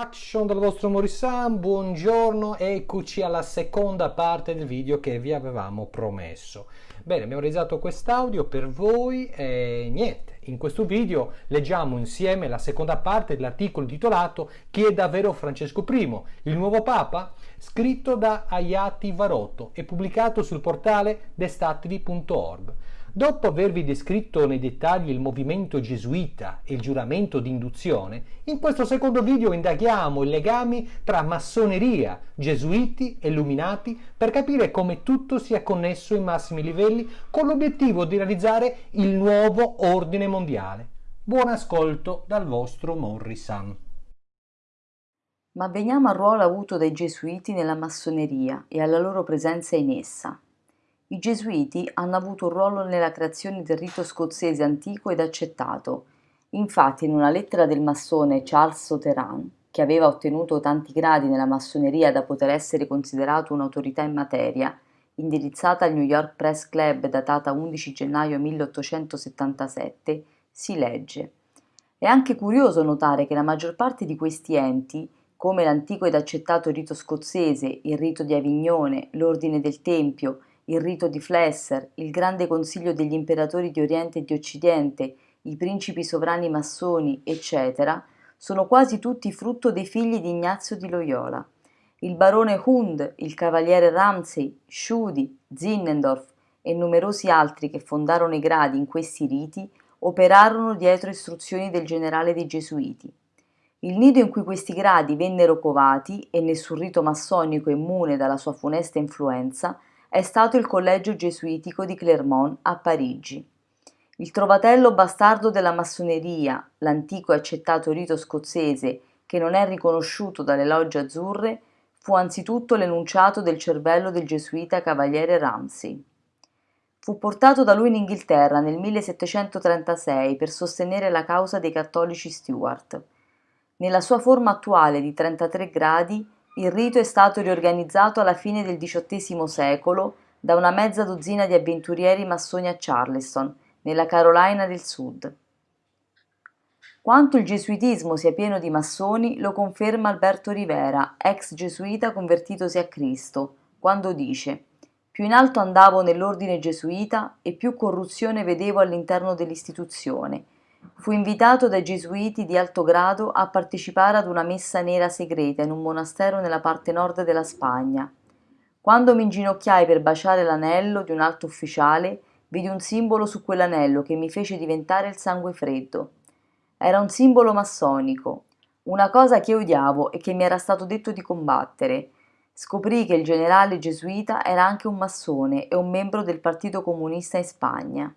Action dal vostro Morissan, buongiorno, eccoci alla seconda parte del video che vi avevamo promesso. Bene, abbiamo realizzato quest'audio per voi e niente, in questo video leggiamo insieme la seconda parte dell'articolo titolato Chi è davvero Francesco I, il nuovo Papa? scritto da Ayati Varotto e pubblicato sul portale destatili.org. Dopo avervi descritto nei dettagli il movimento gesuita e il giuramento di induzione, in questo secondo video indaghiamo i legami tra massoneria, gesuiti e illuminati per capire come tutto sia connesso ai massimi livelli con l'obiettivo di realizzare il nuovo ordine mondiale. Buon ascolto dal vostro Morrison. Ma veniamo al ruolo avuto dai gesuiti nella massoneria e alla loro presenza in essa. I Gesuiti hanno avuto un ruolo nella creazione del rito scozzese antico ed accettato. Infatti in una lettera del massone Charles Sauterand, che aveva ottenuto tanti gradi nella massoneria da poter essere considerato un'autorità in materia, indirizzata al New York Press Club datata 11 gennaio 1877, si legge È anche curioso notare che la maggior parte di questi enti, come l'antico ed accettato rito scozzese, il rito di Avignone, l'ordine del Tempio, il rito di Flesser, il grande consiglio degli imperatori di Oriente e di Occidente, i principi sovrani massoni, eccetera, sono quasi tutti frutto dei figli di Ignazio di Loyola. Il barone Hund, il cavaliere Ramsey, Schudi, Zinnendorf e numerosi altri che fondarono i gradi in questi riti operarono dietro istruzioni del generale dei Gesuiti. Il nido in cui questi gradi vennero covati, e nessun rito massonico immune dalla sua funesta influenza, è stato il collegio gesuitico di Clermont a Parigi. Il trovatello bastardo della massoneria, l'antico e accettato rito scozzese che non è riconosciuto dalle logge azzurre, fu anzitutto l'enunciato del cervello del gesuita cavaliere Ramsay. Fu portato da lui in Inghilterra nel 1736 per sostenere la causa dei cattolici Stuart. Nella sua forma attuale di 33 gradi il rito è stato riorganizzato alla fine del XVIII secolo da una mezza dozzina di avventurieri massoni a Charleston, nella Carolina del Sud. Quanto il gesuitismo sia pieno di massoni lo conferma Alberto Rivera, ex gesuita convertitosi a Cristo, quando dice più in alto andavo nell'ordine gesuita e più corruzione vedevo all'interno dell'istituzione Fu invitato dai gesuiti di alto grado a partecipare ad una messa nera segreta in un monastero nella parte nord della Spagna. Quando mi inginocchiai per baciare l'anello di un alto ufficiale, vidi un simbolo su quell'anello che mi fece diventare il sangue freddo. Era un simbolo massonico, una cosa che odiavo e che mi era stato detto di combattere. Scoprì che il generale gesuita era anche un massone e un membro del Partito Comunista in Spagna.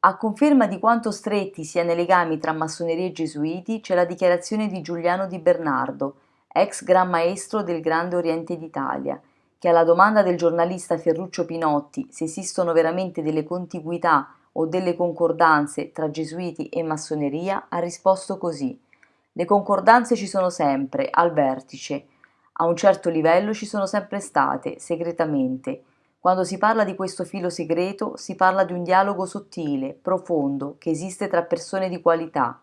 A conferma di quanto stretti siano i legami tra massoneria e gesuiti c'è la dichiarazione di Giuliano Di Bernardo, ex Gran Maestro del Grande Oriente d'Italia, che alla domanda del giornalista Ferruccio Pinotti se esistono veramente delle contiguità o delle concordanze tra gesuiti e massoneria ha risposto così. Le concordanze ci sono sempre, al vertice, a un certo livello ci sono sempre state, segretamente, quando si parla di questo filo segreto, si parla di un dialogo sottile, profondo, che esiste tra persone di qualità.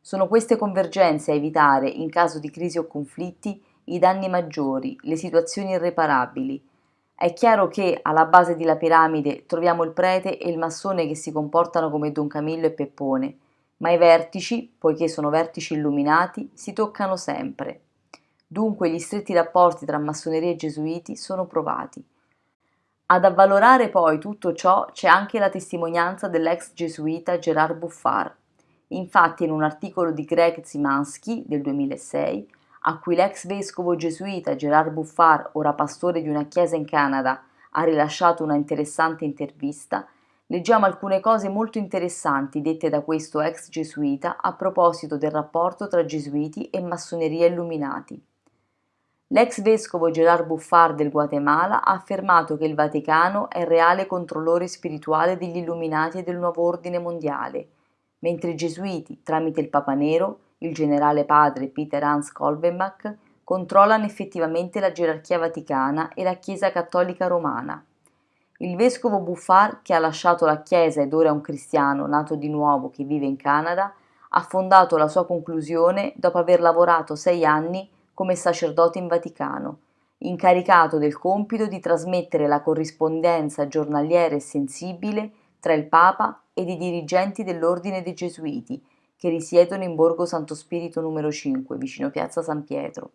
Sono queste convergenze a evitare, in caso di crisi o conflitti, i danni maggiori, le situazioni irreparabili. È chiaro che, alla base della piramide, troviamo il prete e il massone che si comportano come Don Camillo e Peppone, ma i vertici, poiché sono vertici illuminati, si toccano sempre. Dunque gli stretti rapporti tra massoneria e gesuiti sono provati. Ad avvalorare poi tutto ciò c'è anche la testimonianza dell'ex gesuita Gerard Buffard. Infatti in un articolo di Greg Zimansky del 2006, a cui l'ex vescovo gesuita Gerard Buffard, ora pastore di una chiesa in Canada, ha rilasciato una interessante intervista, leggiamo alcune cose molto interessanti dette da questo ex gesuita a proposito del rapporto tra gesuiti e massoneria illuminati. L'ex vescovo Gerard Buffard del Guatemala ha affermato che il Vaticano è il reale controllore spirituale degli illuminati e del nuovo ordine mondiale, mentre i gesuiti, tramite il Papa Nero, il generale padre Peter Hans Kolbenbach, controllano effettivamente la gerarchia vaticana e la Chiesa cattolica romana. Il vescovo Buffard, che ha lasciato la Chiesa ed ora è un cristiano nato di nuovo che vive in Canada, ha fondato la sua conclusione dopo aver lavorato sei anni come sacerdote in Vaticano, incaricato del compito di trasmettere la corrispondenza giornaliera e sensibile tra il Papa ed i dirigenti dell'Ordine dei Gesuiti, che risiedono in Borgo Santo Spirito numero 5, vicino Piazza San Pietro.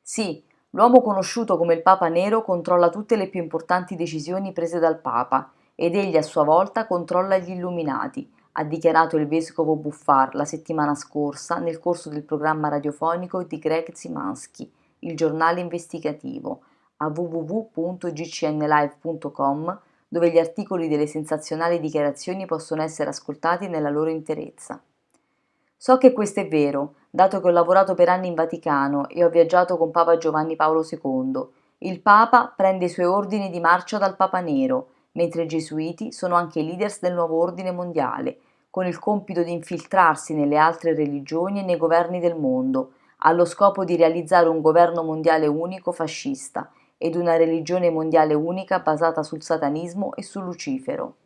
Sì, l'uomo conosciuto come il Papa Nero controlla tutte le più importanti decisioni prese dal Papa ed egli a sua volta controlla gli Illuminati, ha dichiarato il vescovo Buffar la settimana scorsa nel corso del programma radiofonico di Greg Zimansky, il giornale investigativo, a www.gcnlive.com dove gli articoli delle sensazionali dichiarazioni possono essere ascoltati nella loro interezza. So che questo è vero, dato che ho lavorato per anni in Vaticano e ho viaggiato con Papa Giovanni Paolo II. Il Papa prende i suoi ordini di marcia dal Papa Nero, mentre i gesuiti sono anche i leaders del nuovo ordine mondiale, con il compito di infiltrarsi nelle altre religioni e nei governi del mondo, allo scopo di realizzare un governo mondiale unico fascista ed una religione mondiale unica basata sul satanismo e su Lucifero.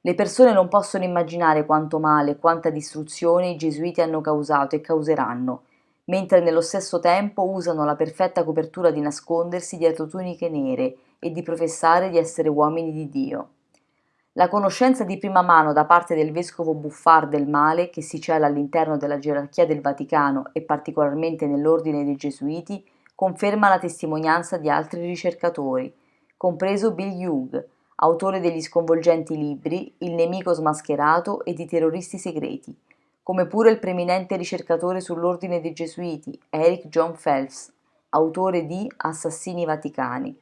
Le persone non possono immaginare quanto male e quanta distruzione i gesuiti hanno causato e causeranno, mentre nello stesso tempo usano la perfetta copertura di nascondersi dietro tuniche nere e di professare di essere uomini di Dio. La conoscenza di prima mano da parte del vescovo Buffar del male che si cela all'interno della gerarchia del Vaticano e particolarmente nell'ordine dei Gesuiti conferma la testimonianza di altri ricercatori, compreso Bill Hugh, autore degli sconvolgenti libri Il nemico smascherato e i terroristi segreti, come pure il preeminente ricercatore sull'ordine dei Gesuiti Eric John Phelps, autore di Assassini Vaticani.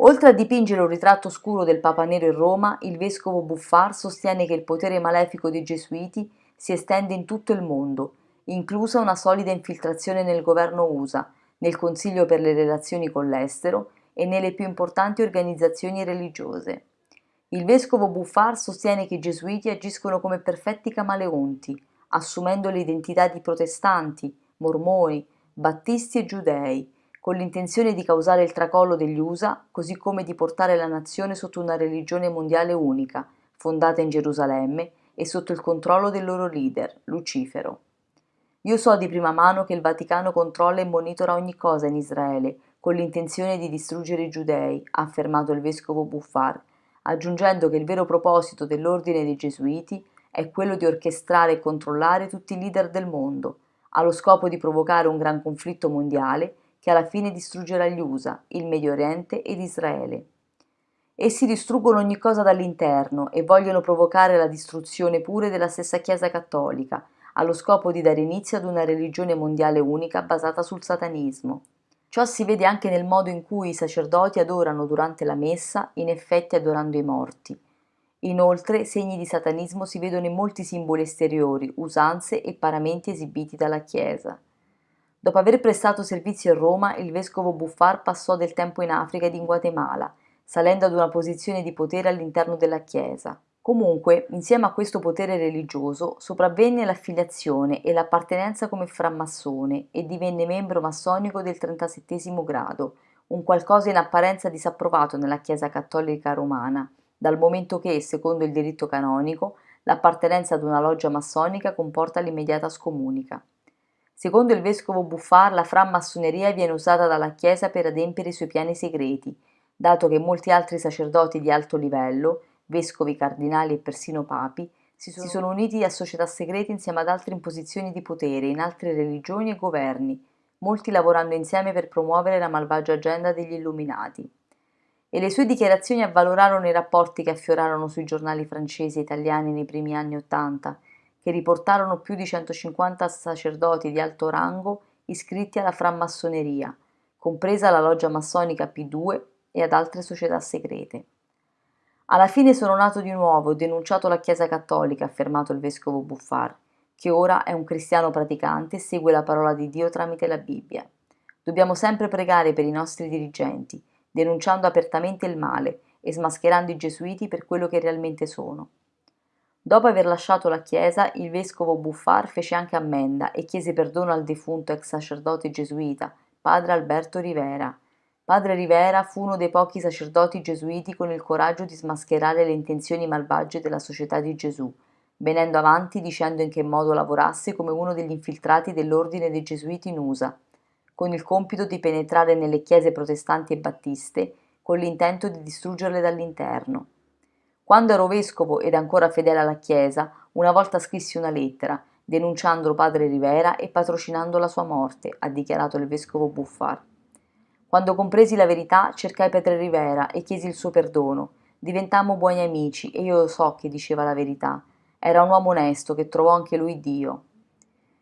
Oltre a dipingere un ritratto scuro del Papa Nero in Roma, il vescovo Buffar sostiene che il potere malefico dei Gesuiti si estende in tutto il mondo, inclusa una solida infiltrazione nel governo USA, nel Consiglio per le relazioni con l'estero e nelle più importanti organizzazioni religiose. Il vescovo Buffar sostiene che i Gesuiti agiscono come perfetti camaleonti, assumendo l'identità di protestanti, mormoni, battisti e giudei, con l'intenzione di causare il tracollo degli USA, così come di portare la nazione sotto una religione mondiale unica, fondata in Gerusalemme e sotto il controllo del loro leader, Lucifero. Io so di prima mano che il Vaticano controlla e monitora ogni cosa in Israele, con l'intenzione di distruggere i giudei, ha affermato il vescovo Buffar, aggiungendo che il vero proposito dell'ordine dei Gesuiti è quello di orchestrare e controllare tutti i leader del mondo, allo scopo di provocare un gran conflitto mondiale che alla fine distruggerà gli USA, il Medio Oriente ed Israele. Essi distruggono ogni cosa dall'interno e vogliono provocare la distruzione pure della stessa Chiesa cattolica, allo scopo di dare inizio ad una religione mondiale unica basata sul satanismo. Ciò si vede anche nel modo in cui i sacerdoti adorano durante la messa, in effetti adorando i morti. Inoltre, segni di satanismo si vedono in molti simboli esteriori, usanze e paramenti esibiti dalla Chiesa. Dopo aver prestato servizio a Roma, il vescovo Buffar passò del tempo in Africa ed in Guatemala, salendo ad una posizione di potere all'interno della Chiesa. Comunque, insieme a questo potere religioso, sopravvenne l'affiliazione e l'appartenenza come frammassone e divenne membro massonico del 37 grado, un qualcosa in apparenza disapprovato nella Chiesa cattolica romana, dal momento che, secondo il diritto canonico, l'appartenenza ad una loggia massonica comporta l'immediata scomunica. Secondo il vescovo Buffar, la frammassoneria viene usata dalla Chiesa per adempiere i suoi piani segreti, dato che molti altri sacerdoti di alto livello, vescovi, cardinali e persino papi, si sono, si sono uniti a società segrete insieme ad altre imposizioni di potere in altre religioni e governi, molti lavorando insieme per promuovere la malvagia agenda degli illuminati. E le sue dichiarazioni avvalorarono i rapporti che affiorarono sui giornali francesi e italiani nei primi anni Ottanta, che riportarono più di 150 sacerdoti di alto rango iscritti alla frammassoneria, compresa la loggia massonica P2 e ad altre società segrete. Alla fine sono nato di nuovo e denunciato la Chiesa cattolica, ha affermato il vescovo Buffar, che ora è un cristiano praticante e segue la parola di Dio tramite la Bibbia. Dobbiamo sempre pregare per i nostri dirigenti, denunciando apertamente il male e smascherando i gesuiti per quello che realmente sono. Dopo aver lasciato la chiesa, il vescovo Buffar fece anche ammenda e chiese perdono al defunto ex sacerdote gesuita, padre Alberto Rivera. Padre Rivera fu uno dei pochi sacerdoti gesuiti con il coraggio di smascherare le intenzioni malvagie della Società di Gesù, venendo avanti dicendo in che modo lavorasse come uno degli infiltrati dell'ordine dei Gesuiti in USA, con il compito di penetrare nelle chiese protestanti e battiste con l'intento di distruggerle dall'interno. Quando ero vescovo ed ancora fedele alla Chiesa, una volta scrissi una lettera, denunciando padre Rivera e patrocinando la sua morte, ha dichiarato il vescovo Buffar. Quando compresi la verità, cercai padre Rivera e chiesi il suo perdono. Diventammo buoni amici e io so che diceva la verità. Era un uomo onesto che trovò anche lui Dio.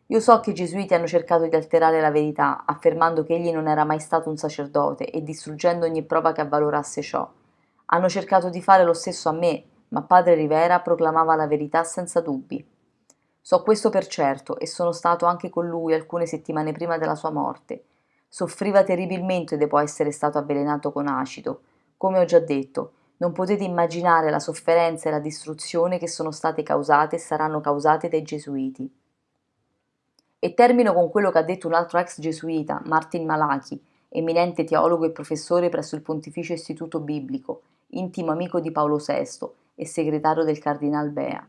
Io so che i gesuiti hanno cercato di alterare la verità, affermando che egli non era mai stato un sacerdote e distruggendo ogni prova che avvalorasse ciò. Hanno cercato di fare lo stesso a me, ma padre Rivera proclamava la verità senza dubbi. So questo per certo e sono stato anche con lui alcune settimane prima della sua morte. Soffriva terribilmente dopo essere stato avvelenato con acido. Come ho già detto, non potete immaginare la sofferenza e la distruzione che sono state causate e saranno causate dai gesuiti. E termino con quello che ha detto un altro ex gesuita, Martin Malachi, eminente teologo e professore presso il Pontificio Istituto Biblico, intimo amico di Paolo VI e segretario del Cardinal Bea.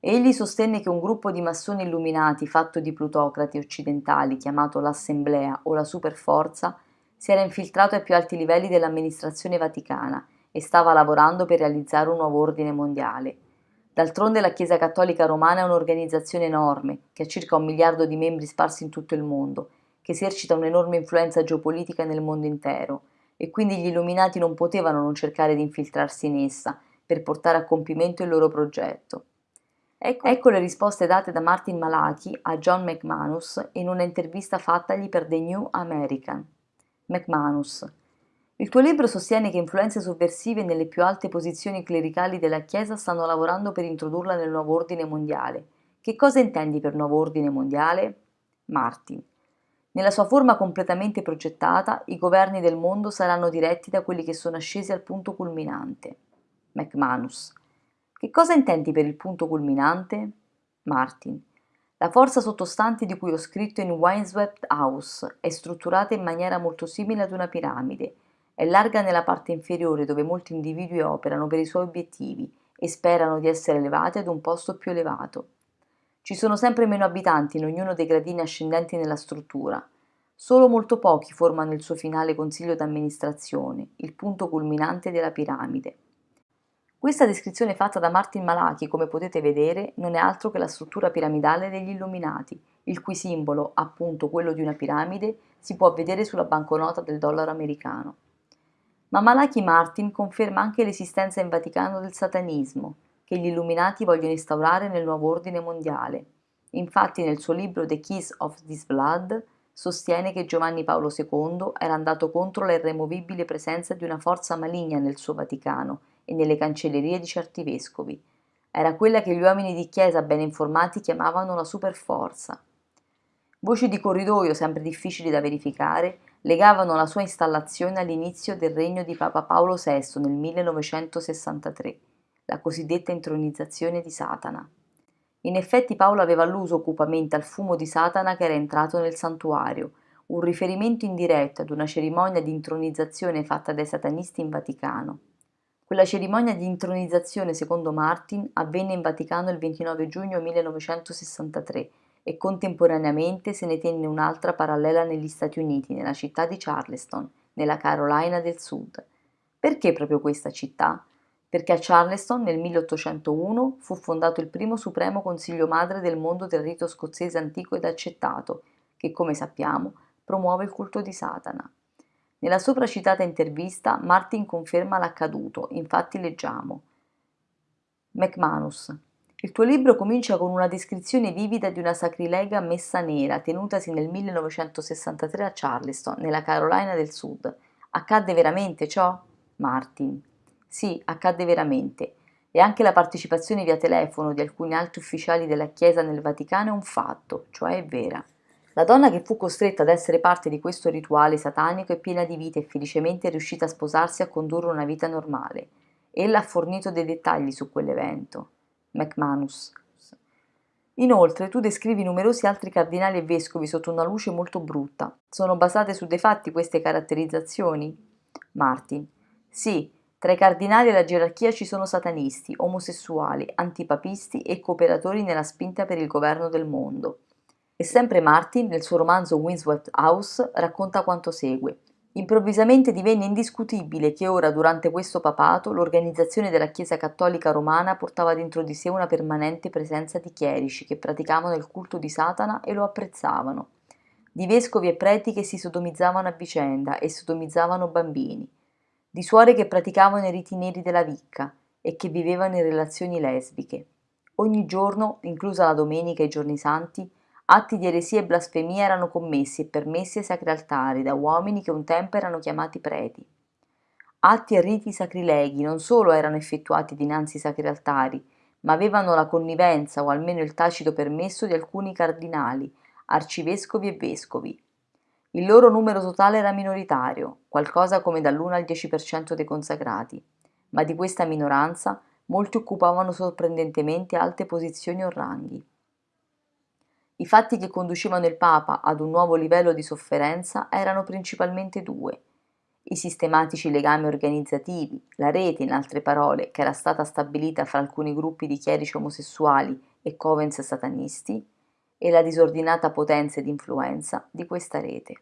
Egli sostenne che un gruppo di massoni illuminati fatto di plutocrati occidentali chiamato l'Assemblea o la Superforza si era infiltrato ai più alti livelli dell'amministrazione vaticana e stava lavorando per realizzare un nuovo ordine mondiale. D'altronde la Chiesa Cattolica Romana è un'organizzazione enorme, che ha circa un miliardo di membri sparsi in tutto il mondo, che esercita un'enorme influenza geopolitica nel mondo intero, e quindi gli illuminati non potevano non cercare di infiltrarsi in essa per portare a compimento il loro progetto. Ecco, ecco le risposte date da Martin Malachi a John McManus in una intervista fattagli per The New American. McManus il tuo libro sostiene che influenze sovversive nelle più alte posizioni clericali della Chiesa stanno lavorando per introdurla nel nuovo ordine mondiale. Che cosa intendi per nuovo ordine mondiale? Martin. Nella sua forma completamente progettata, i governi del mondo saranno diretti da quelli che sono ascesi al punto culminante. McManus. Che cosa intendi per il punto culminante? Martin. La forza sottostante di cui ho scritto in Windswept House è strutturata in maniera molto simile ad una piramide è larga nella parte inferiore dove molti individui operano per i suoi obiettivi e sperano di essere elevati ad un posto più elevato. Ci sono sempre meno abitanti in ognuno dei gradini ascendenti nella struttura. Solo molto pochi formano il suo finale consiglio d'amministrazione, il punto culminante della piramide. Questa descrizione fatta da Martin Malachi, come potete vedere, non è altro che la struttura piramidale degli Illuminati, il cui simbolo, appunto quello di una piramide, si può vedere sulla banconota del dollaro americano. Ma Malachi Martin conferma anche l'esistenza in Vaticano del satanismo, che gli illuminati vogliono instaurare nel nuovo ordine mondiale. Infatti nel suo libro The Keys of This Blood sostiene che Giovanni Paolo II era andato contro la irremovibile presenza di una forza maligna nel suo Vaticano e nelle cancellerie di certi vescovi. Era quella che gli uomini di chiesa ben informati chiamavano la superforza. Voci di corridoio sempre difficili da verificare legavano la sua installazione all'inizio del regno di Papa Paolo VI nel 1963, la cosiddetta intronizzazione di Satana. In effetti Paolo aveva alluso cupamente al fumo di Satana che era entrato nel santuario, un riferimento indiretto ad una cerimonia di intronizzazione fatta dai satanisti in Vaticano. Quella cerimonia di intronizzazione, secondo Martin, avvenne in Vaticano il 29 giugno 1963 e contemporaneamente se ne tenne un'altra parallela negli Stati Uniti, nella città di Charleston, nella Carolina del Sud. Perché proprio questa città? Perché a Charleston nel 1801 fu fondato il primo supremo consiglio madre del mondo del rito scozzese antico ed accettato, che come sappiamo promuove il culto di Satana. Nella sopra citata intervista Martin conferma l'accaduto, infatti leggiamo McManus il tuo libro comincia con una descrizione vivida di una sacrilega messa nera tenutasi nel 1963 a Charleston, nella Carolina del Sud. Accadde veramente ciò? Martin. Sì, accadde veramente. E anche la partecipazione via telefono di alcuni alti ufficiali della Chiesa nel Vaticano è un fatto, cioè è vera. La donna che fu costretta ad essere parte di questo rituale satanico è piena di vita e felicemente è riuscita a sposarsi e a condurre una vita normale. Ella ha fornito dei dettagli su quell'evento. McManus. Inoltre tu descrivi numerosi altri cardinali e vescovi sotto una luce molto brutta. Sono basate su dei fatti queste caratterizzazioni? Martin. Sì, Tra i cardinali della gerarchia ci sono satanisti, omosessuali, antipapisti e cooperatori nella spinta per il governo del mondo. E sempre Martin, nel suo romanzo Windswept House, racconta quanto segue. Improvvisamente divenne indiscutibile che ora, durante questo papato, l'organizzazione della Chiesa cattolica romana portava dentro di sé una permanente presenza di chierici che praticavano il culto di Satana e lo apprezzavano, di vescovi e preti che si sodomizzavano a vicenda e sodomizzavano bambini, di suore che praticavano i riti neri della vicca e che vivevano in relazioni lesbiche. Ogni giorno, inclusa la domenica e i giorni santi, atti di eresia e blasfemia erano commessi e permessi ai sacri altari da uomini che un tempo erano chiamati preti. Atti e riti sacrileghi non solo erano effettuati dinanzi ai sacri altari, ma avevano la connivenza o almeno il tacito permesso di alcuni cardinali, arcivescovi e vescovi, il loro numero totale era minoritario, qualcosa come dall'1 al 10% dei consacrati, ma di questa minoranza molti occupavano sorprendentemente alte posizioni o ranghi. I fatti che conducevano il Papa ad un nuovo livello di sofferenza erano principalmente due. I sistematici legami organizzativi, la rete in altre parole che era stata stabilita fra alcuni gruppi di chierici omosessuali e covens satanisti, e la disordinata potenza ed influenza di questa rete.